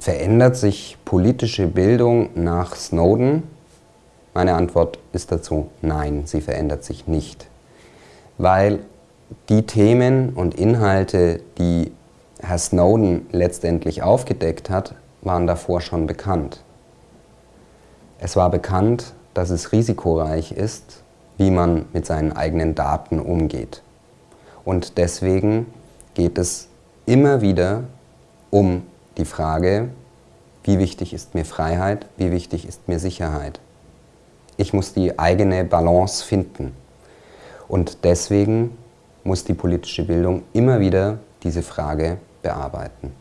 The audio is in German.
Verändert sich politische Bildung nach Snowden? Meine Antwort ist dazu nein, sie verändert sich nicht. Weil die Themen und Inhalte, die Herr Snowden letztendlich aufgedeckt hat, waren davor schon bekannt. Es war bekannt, dass es risikoreich ist, wie man mit seinen eigenen Daten umgeht. Und deswegen geht es immer wieder um die Frage, wie wichtig ist mir Freiheit, wie wichtig ist mir Sicherheit. Ich muss die eigene Balance finden. Und deswegen muss die politische Bildung immer wieder diese Frage bearbeiten.